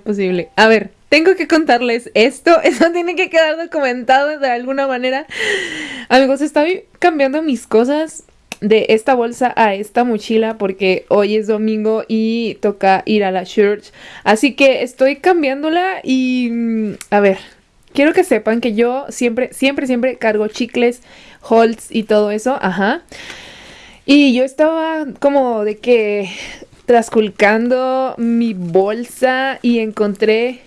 posible. A ver, tengo que contarles esto. Eso tiene que quedar documentado de alguna manera. Amigos, estoy cambiando mis cosas de esta bolsa a esta mochila porque hoy es domingo y toca ir a la church. Así que estoy cambiándola y mm, a ver, quiero que sepan que yo siempre, siempre, siempre cargo chicles, holds y todo eso. Ajá. Y yo estaba como de que trasculcando mi bolsa y encontré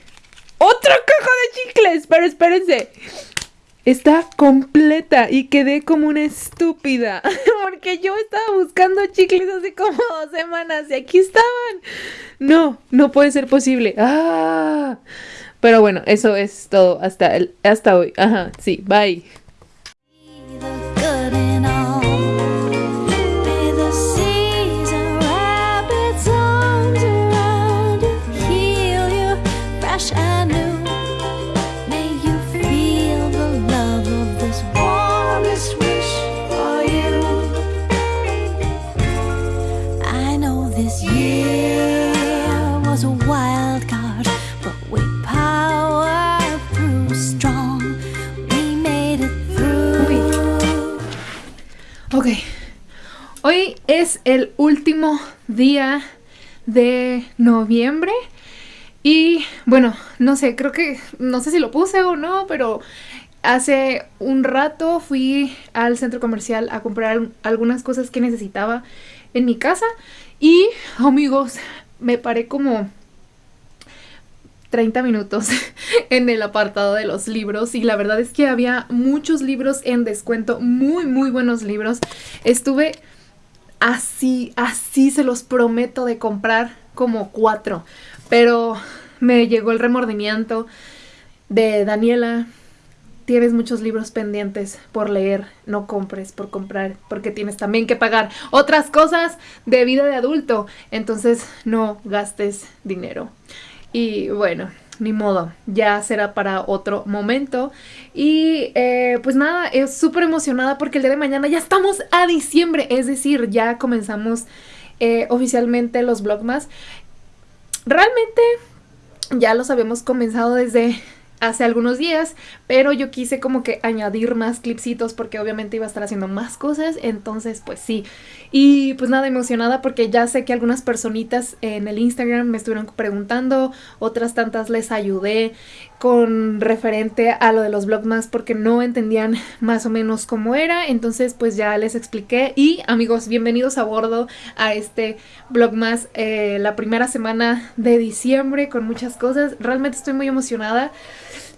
otra caja de chicles. Pero espérense. Está completa y quedé como una estúpida. Porque yo estaba buscando chicles hace como dos semanas y aquí estaban. No, no puede ser posible. Ah. Pero bueno, eso es todo hasta, el, hasta hoy. Ajá, sí, bye. Último día de noviembre. Y bueno, no sé, creo que, no sé si lo puse o no, pero hace un rato fui al centro comercial a comprar algunas cosas que necesitaba en mi casa. Y amigos, me paré como 30 minutos en el apartado de los libros. Y la verdad es que había muchos libros en descuento, muy muy buenos libros. Estuve así, así se los prometo de comprar como cuatro, pero me llegó el remordimiento de Daniela. Tienes muchos libros pendientes por leer, no compres por comprar, porque tienes también que pagar otras cosas de vida de adulto, entonces no gastes dinero. Y bueno, ni modo, ya será para otro momento. Y eh, pues nada, es súper emocionada porque el día de mañana ya estamos a diciembre, es decir, ya comenzamos eh, oficialmente los Vlogmas. Realmente ya los habíamos comenzado desde hace algunos días, pero yo quise como que añadir más clipsitos porque obviamente iba a estar haciendo más cosas, entonces pues sí. Y pues nada, emocionada porque ya sé que algunas personitas en el Instagram me estuvieron preguntando, otras tantas les ayudé con referente a lo de los vlogmas porque no entendían más o menos cómo era, entonces pues ya les expliqué. Y amigos, bienvenidos a bordo a este vlogmas eh, la primera semana de diciembre con muchas cosas, realmente estoy muy emocionada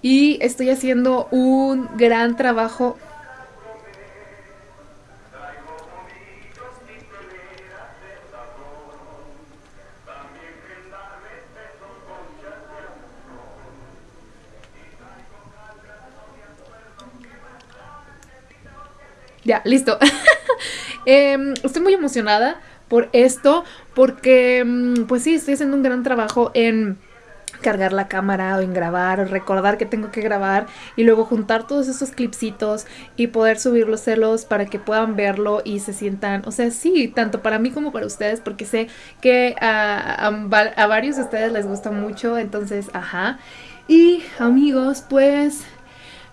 y estoy haciendo un gran trabajo Ya, listo. Em, estoy muy emocionada por esto porque, mm, pues sí, estoy haciendo un gran trabajo en cargar la cámara o en grabar o recordar que tengo que grabar y luego juntar todos esos clipsitos y poder subirlos celos para que puedan verlo y se sientan, o sea, sí, tanto para mí como para ustedes porque sé que a, a varios de ustedes les gusta mucho, entonces, ajá. Y amigos, pues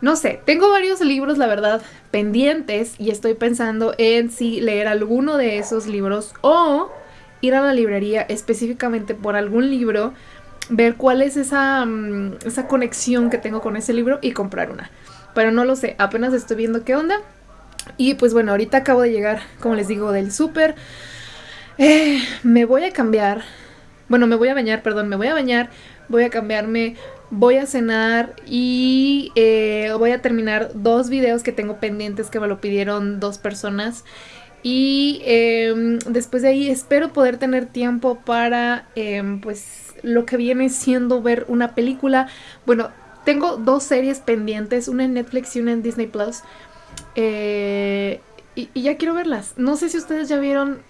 no sé, tengo varios libros, la verdad, pendientes y estoy pensando en si leer alguno de esos libros o ir a la librería específicamente por algún libro, ver cuál es esa, mm, esa conexión que tengo con ese libro y comprar una. Pero no lo sé, apenas estoy viendo qué onda. Y pues bueno, ahorita acabo de llegar, como les digo, del súper. Eh, me voy a cambiar. Bueno, me voy a bañar, perdón, me voy a bañar. Voy a cambiarme voy a cenar y eh, voy a terminar dos videos que tengo pendientes que me lo pidieron dos personas. Y em, después de ahí espero poder tener tiempo para em, pues lo que viene siendo ver una película. Bueno, tengo dos series pendientes, una en Netflix y una en Disney Plus. Eh, y, y ya quiero verlas. No sé si ustedes ya vieron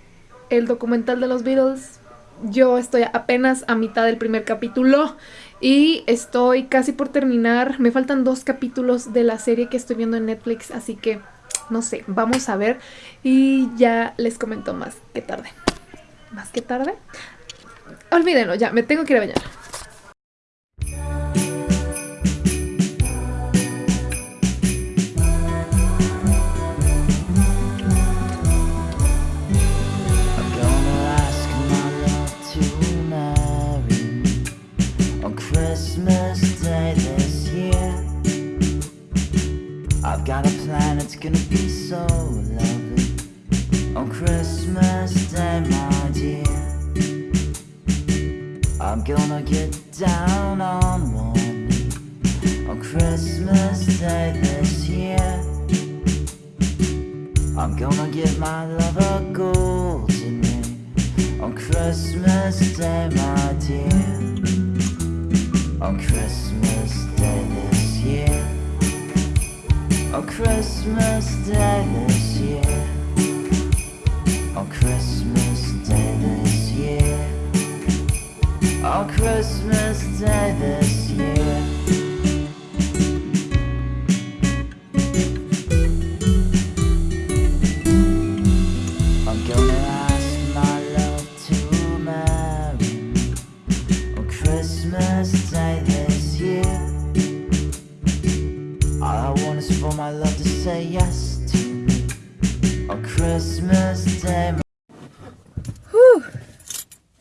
el documental de los Beatles. Yo estoy apenas a mitad del primer capítulo y estoy casi por terminar, me faltan dos capítulos de la serie que estoy viendo en Netflix, así que no sé, vamos a ver y ya les comento más que tarde. ¿Más que tarde? Olvídenlo, ya, me tengo que ir a bañar. gonna be so lovely On Christmas Day, my dear. I'm gonna get down on one knee On Christmas Day this year. I'm gonna give my love a golden ring On Christmas Day, my dear. On Christmas On Christmas Day this year. On Christmas Day this year. On Christmas Day this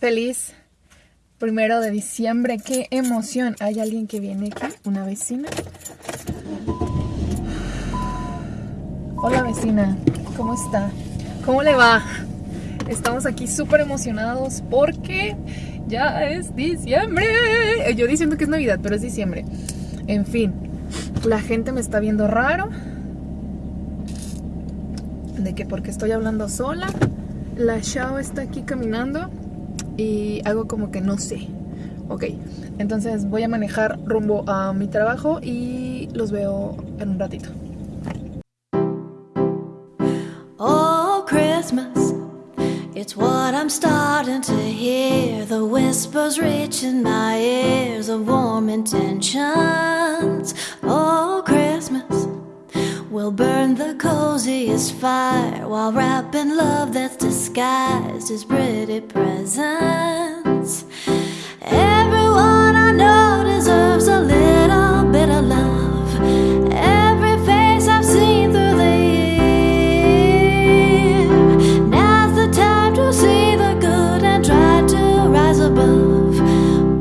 Feliz primero de diciembre, qué emoción. ¿Hay alguien que viene aquí? ¿Una vecina? Hola vecina, ¿cómo está? ¿Cómo le va? Estamos aquí súper emocionados porque ya es diciembre. Yo diciendo que es Navidad, pero es diciembre. En fin, la gente me está viendo raro. De que porque estoy hablando sola. La Shao está aquí caminando y hago como que no sé. Ok, entonces voy a manejar rumbo a mi trabajo y los veo en un ratito. Oh, Christmas, it's what I'm starting to hear. The whispers reaching my ears of warm intentions. Oh, Christmas, we'll burn the coziest fire while wrapping love that's disguised as pretty presents. Everyone I know deserves a little bit of love. Every face I've seen through the year. Now's the time to see the good and try to rise above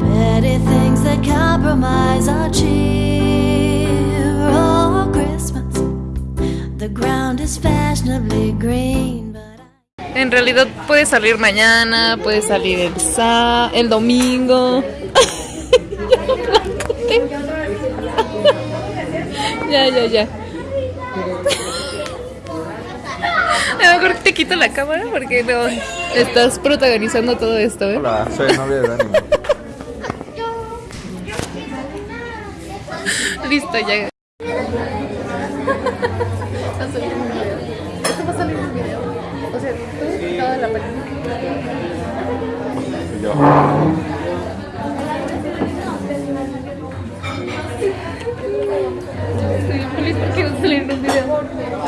petty things that compromise our cheer. Oh, Christmas, the ground is fashionably green. En realidad puede salir mañana, puede salir el sa el domingo. ya, ya, ya. A lo mejor te quito la cámara porque no estás protagonizando todo esto, ¿eh? Hola, soy el novio de Dani. Listo, ya.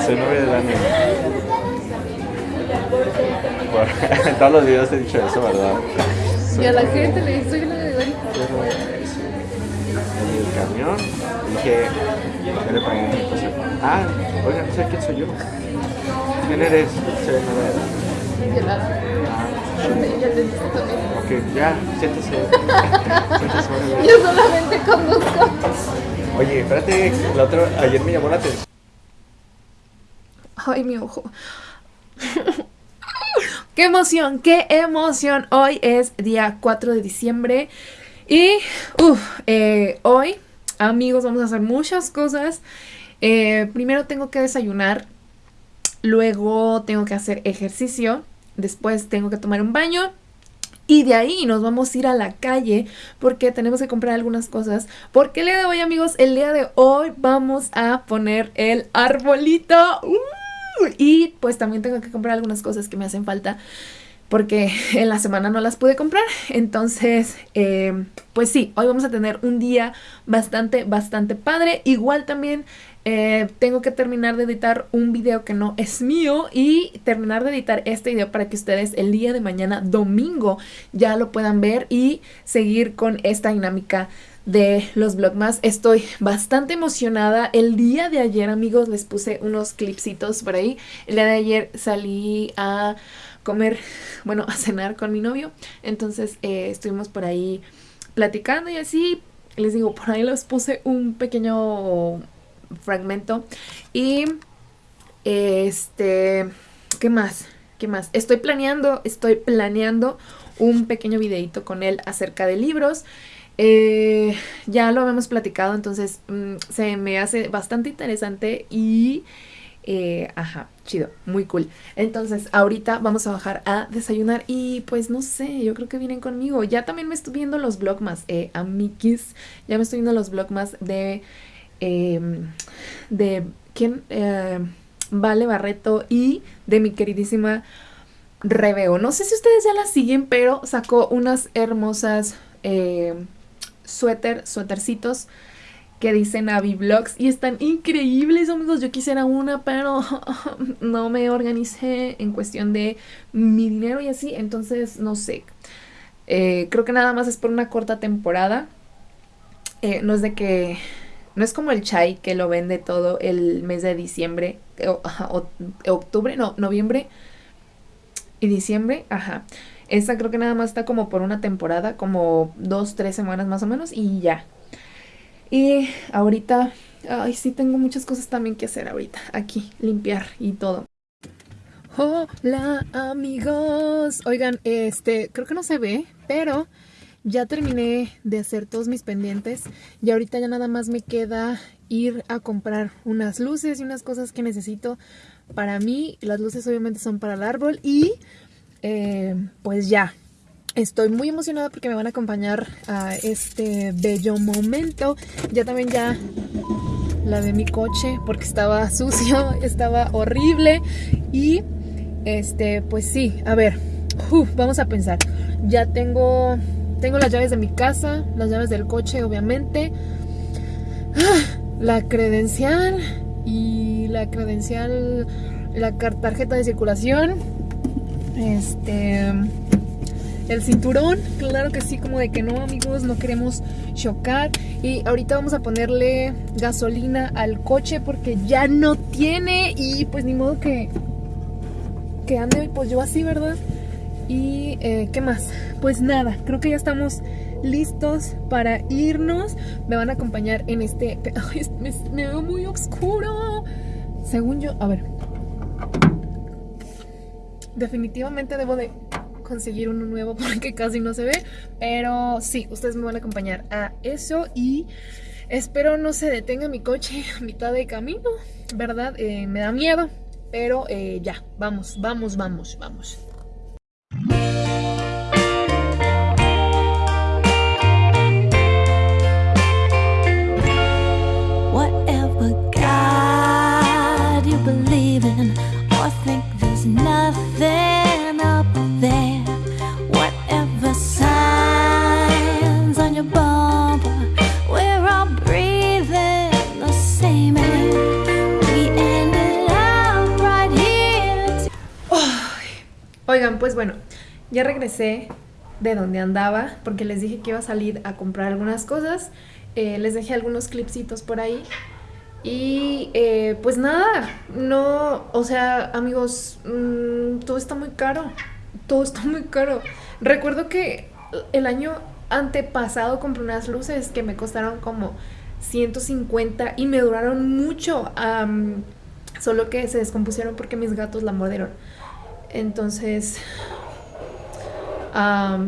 Soy novio de Dani. Por- en todos los videos he dicho eso, ¿verdad? Y a la gente le estoy la de Dani. En el camión dije, yo le pagué mi cosa. Ah, oigan, no sé quién soy yo. ¿Quién eres? Soy el novio de Dani. Ok, ya, siéntese. siéntese. Yo solamente conduzco. Oye, espérate, la otra, ayer me llamó la atención. Ay, mi ojo. ¡Qué emoción! ¡Qué emoción! Hoy es día 4 de diciembre y eh, hoy, amigos, vamos a hacer muchas cosas. Eh, primero tengo que desayunar, luego tengo que hacer ejercicio, después tengo que tomar un baño y de ahí nos vamos a ir a la calle porque tenemos que comprar algunas cosas. Porque el día de hoy, amigos, el día de hoy vamos a poner el arbolito. ¡Uh! Y pues también tengo que comprar algunas cosas que me hacen falta porque en la semana no las pude comprar. Entonces, eh, pues sí, hoy vamos a tener un día bastante, bastante padre. Igual también eh, tengo que terminar de editar un video que no es mío y terminar de editar este video para que ustedes el día de mañana, domingo, ya lo puedan ver y seguir con esta dinámica de los vlogmas. Estoy bastante emocionada. El día de ayer, amigos, les puse unos clipsitos por ahí. El día de ayer salí a comer, bueno, a cenar con mi novio. Entonces eh, estuvimos por ahí platicando y así. Les digo, por ahí les puse un pequeño fragmento. Y este, ¿qué más? ¿Qué más? Estoy planeando, estoy planeando un pequeño videito con él acerca de libros. Eh, ya lo habíamos platicado, entonces mm, se me hace bastante interesante y... eh, ajá, chido, muy cool. Entonces, ahorita vamos a bajar a desayunar y pues no sé, yo creo que vienen conmigo. Ya también me estoy viendo los vlogmas, eh, amiguis, ya me estoy viendo los vlogmas de... eh, de quién... Eh, Vale Barreto y de mi queridísima Reveo. No sé si ustedes ya la siguen, pero sacó unas hermosas suéter, suétercitos que dicen Avi Vlogs y están increíbles, amigos. Yo quisiera una, pero no me organicé en cuestión de mi dinero y así, entonces no sé. Eh, creo que nada más es por una corta temporada. Eh, no es de que no es como el chai que lo vende todo el mes de diciembre, ajá, o- octubre, no, noviembre y diciembre, ajá. Esta creo que nada más está como por una temporada, como dos, tres semanas más o menos y ya. Y ahorita, ay, sí tengo muchas cosas también que hacer ahorita, aquí, limpiar y todo. Hola amigos, oigan, este, creo que no se ve, pero ya terminé de hacer todos mis pendientes y ahorita ya nada más me queda ir a comprar unas luces y unas cosas que necesito para mí. Las luces obviamente son para el árbol y eh, pues ya. Estoy muy emocionada porque me van a acompañar a este bello momento. Ya también ya lavé mi coche porque estaba sucio, estaba horrible y este, pues sí, a ver, vamos a pensar. Ya tengo tengo las llaves de mi casa, las llaves del coche, obviamente. Ah, La credencial y la credencial, la tarjeta de circulación. Este. El cinturón, claro que sí, como de que no, amigos, no queremos chocar. Y ahorita vamos a ponerle gasolina al coche porque ya no tiene. Y pues ni modo que. Que ande pues yo así, ¿verdad? Y eh, ¿qué más? Pues nada, creo que ya estamos listos para irnos. Me van a acompañar en este... Ay, me, me veo muy oscuro. Según yo, a ver. Definitivamente debo de conseguir uno nuevo porque casi no se ve. Pero sí, ustedes me van a acompañar a eso y espero no se detenga mi coche a mitad de camino, ¿verdad? Eh, me da miedo, pero eh, ya, vamos, vamos, vamos, vamos. Pues bueno, ya regresé de donde andaba porque les dije que iba a salir a comprar algunas cosas. Eh, les dejé algunos clipsitos por ahí. Y eh, pues nada, no, o sea, amigos, mm, todo está muy caro. Todo está muy caro. Recuerdo que el año antepasado compré unas luces que me costaron como 150 y me duraron mucho. solo que se descompusieron porque mis gatos la mordieron. Entonces,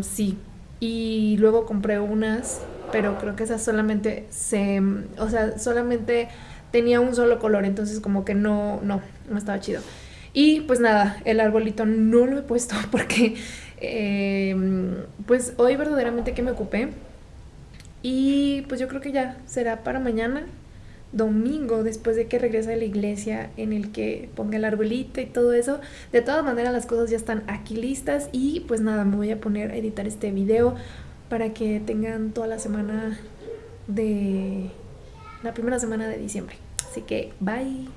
sí. Y luego compré unas, pero creo que esas solamente se, o sea, solamente tenía un solo color, entonces como que no, no, no estaba chido. Y pues nada, el arbolito no lo he puesto porque, em, pues hoy verdaderamente que me ocupé. Y pues yo creo que ya será para mañana, domingo, después de que regrese a la iglesia, en el que ponga el arbolito y todo eso. De todas maneras, las cosas ya están aquí listas y pues nada, me voy a poner a editar este video para que tengan toda la semana de la primera semana de diciembre. Así que bye.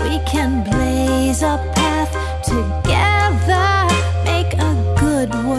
We can blaze a path together, make a good.